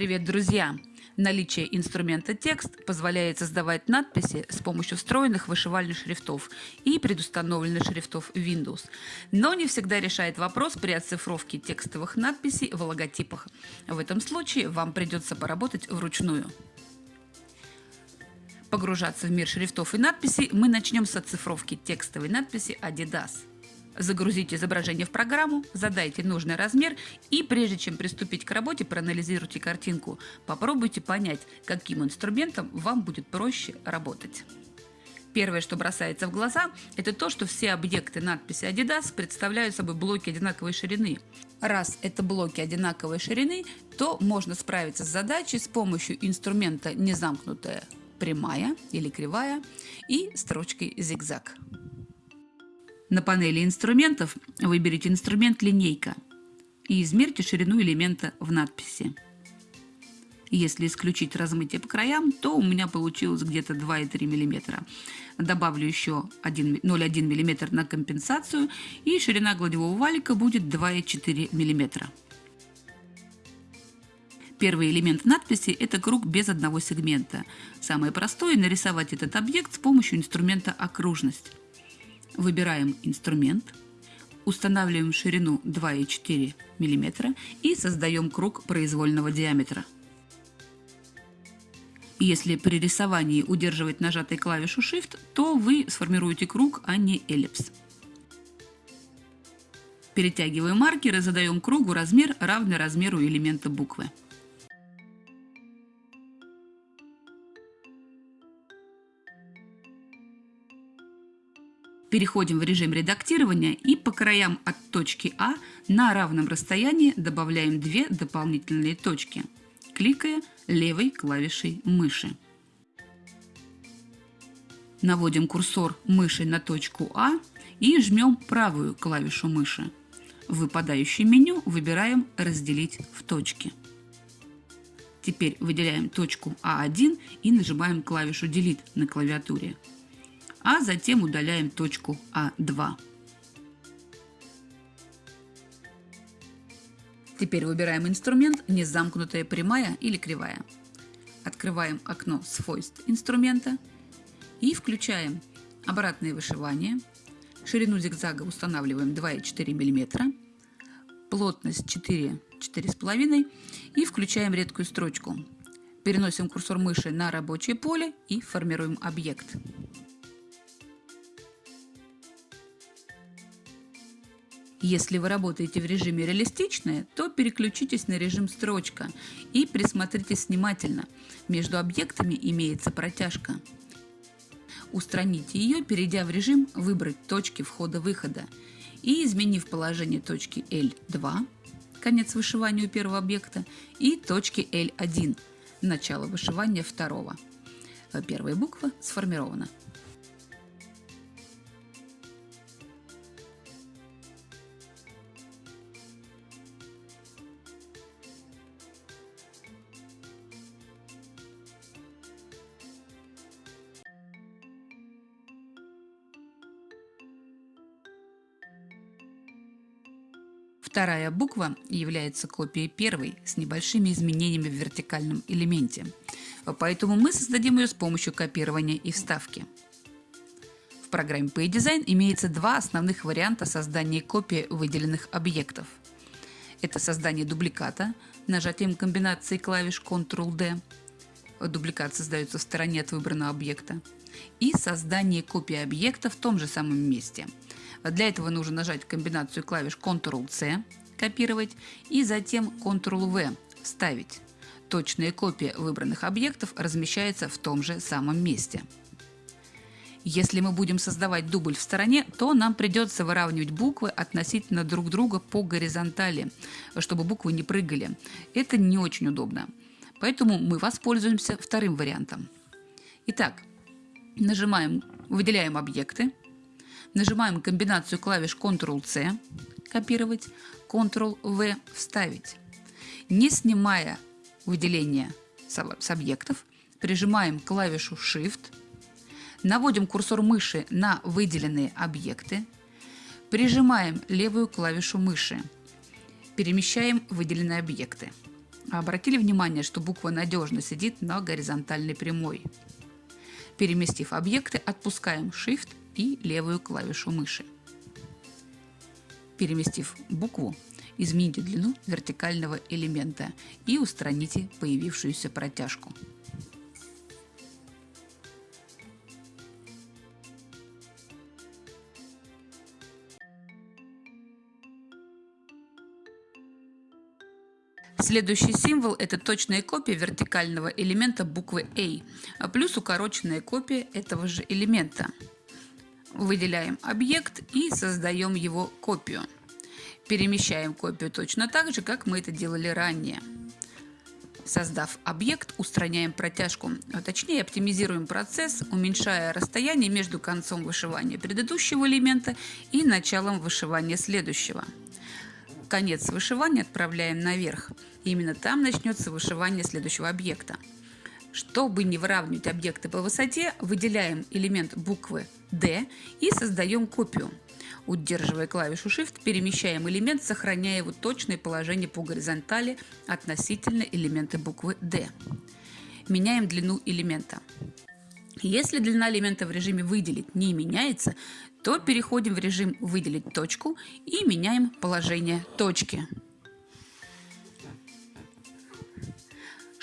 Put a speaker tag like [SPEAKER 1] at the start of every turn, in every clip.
[SPEAKER 1] Привет, друзья! Наличие инструмента текст позволяет создавать надписи с помощью встроенных вышивальных шрифтов и предустановленных шрифтов Windows, но не всегда решает вопрос при оцифровке текстовых надписей в логотипах. В этом случае вам придется поработать вручную. Погружаться в мир шрифтов и надписей мы начнем с оцифровки текстовой надписи Adidas. Загрузите изображение в программу, задайте нужный размер и прежде чем приступить к работе, проанализируйте картинку. Попробуйте понять, каким инструментом вам будет проще работать. Первое, что бросается в глаза, это то, что все объекты надписи Adidas представляют собой блоки одинаковой ширины. Раз это блоки одинаковой ширины, то можно справиться с задачей с помощью инструмента незамкнутая прямая или кривая и строчкой зигзаг. На панели инструментов выберите инструмент «Линейка» и измерьте ширину элемента в надписи. Если исключить размытие по краям, то у меня получилось где-то 2,3 мм. Добавлю еще 0,1 мм на компенсацию, и ширина гладевого валика будет 2,4 мм. Первый элемент надписи – это круг без одного сегмента. Самое простое – нарисовать этот объект с помощью инструмента «Окружность». Выбираем инструмент, устанавливаем ширину 2,4 мм и создаем круг произвольного диаметра. Если при рисовании удерживать нажатой клавишу Shift, то вы сформируете круг, а не эллипс. Перетягиваем маркер и задаем кругу размер, равный размеру элемента буквы. Переходим в режим редактирования и по краям от точки А на равном расстоянии добавляем две дополнительные точки, кликая левой клавишей мыши. Наводим курсор мыши на точку А и жмем правую клавишу мыши. В выпадающем меню выбираем «Разделить в точки». Теперь выделяем точку А1 и нажимаем клавишу Delete на клавиатуре а затем удаляем точку А2. Теперь выбираем инструмент «Незамкнутая прямая» или «Кривая». Открываем окно свойств инструмента и включаем обратное вышивание. Ширину зигзага устанавливаем 2,4 мм, плотность 4, 4,5 и включаем редкую строчку. Переносим курсор мыши на рабочее поле и формируем объект. Если вы работаете в режиме реалистичное, то переключитесь на режим строчка и присмотритесь внимательно. Между объектами имеется протяжка. Устраните ее, перейдя в режим «Выбрать точки входа-выхода» и изменив положение точки L2, конец вышивания у первого объекта, и точки L1, начало вышивания второго. Первая буква сформирована. Вторая буква является копией первой с небольшими изменениями в вертикальном элементе, поэтому мы создадим ее с помощью копирования и вставки. В программе PayDesign имеется два основных варианта создания копии выделенных объектов. Это создание дубликата нажатием комбинации клавиш Ctrl-D. Дубликат создается в стороне от выбранного объекта. И создание копии объекта в том же самом месте – для этого нужно нажать комбинацию клавиш Ctrl-C копировать и затем Ctrl-V вставить. Точная копия выбранных объектов размещается в том же самом месте. Если мы будем создавать дубль в стороне, то нам придется выравнивать буквы относительно друг друга по горизонтали, чтобы буквы не прыгали. Это не очень удобно. Поэтому мы воспользуемся вторым вариантом. Итак, нажимаем, выделяем объекты, Нажимаем комбинацию клавиш Ctrl-C, копировать, Ctrl-V, вставить. Не снимая выделение с объектов, прижимаем клавишу Shift, наводим курсор мыши на выделенные объекты, прижимаем левую клавишу мыши, перемещаем выделенные объекты. Обратили внимание, что буква надежно сидит на горизонтальной прямой. Переместив объекты, отпускаем Shift и левую клавишу мыши. Переместив букву, измените длину вертикального элемента и устраните появившуюся протяжку. Следующий символ – это точная копия вертикального элемента буквы A, а плюс укороченная копия этого же элемента. Выделяем объект и создаем его копию. Перемещаем копию точно так же, как мы это делали ранее. Создав объект, устраняем протяжку, а точнее оптимизируем процесс, уменьшая расстояние между концом вышивания предыдущего элемента и началом вышивания следующего. Конец вышивания отправляем наверх. именно там начнется вышивание следующего объекта. Чтобы не выравнивать объекты по высоте, выделяем элемент буквы D и создаем копию. Удерживая клавишу Shift, перемещаем элемент, сохраняя его точное положение по горизонтали относительно элемента буквы D. Меняем длину элемента. Если длина элемента в режиме «Выделить» не меняется, то переходим в режим «Выделить точку» и меняем положение точки.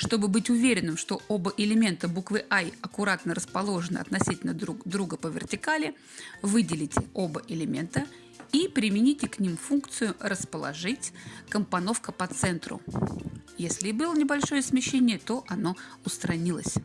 [SPEAKER 1] Чтобы быть уверенным, что оба элемента буквы I аккуратно расположены относительно друг друга по вертикали, выделите оба элемента и примените к ним функцию «Расположить компоновка по центру». Если и было небольшое смещение, то оно устранилось.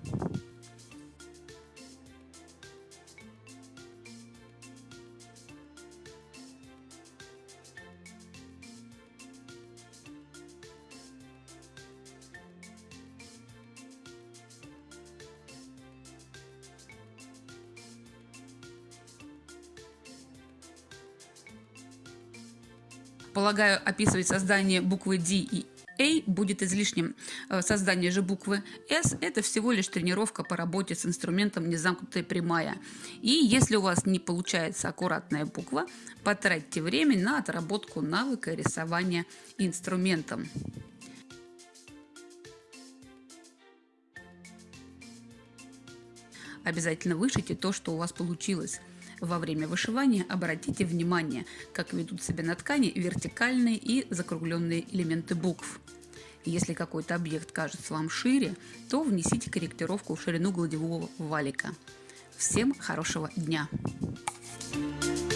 [SPEAKER 1] Полагаю, описывать создание буквы D и A будет излишним. Э, создание же буквы S – это всего лишь тренировка по работе с инструментом незамкнутая прямая. И если у вас не получается аккуратная буква, потратьте время на отработку навыка рисования инструментом. Обязательно вышите то, что у вас получилось. Во время вышивания обратите внимание, как ведут себя на ткани вертикальные и закругленные элементы букв. Если какой-то объект кажется вам шире, то внесите корректировку в ширину гладевого валика. Всем хорошего дня! Thank you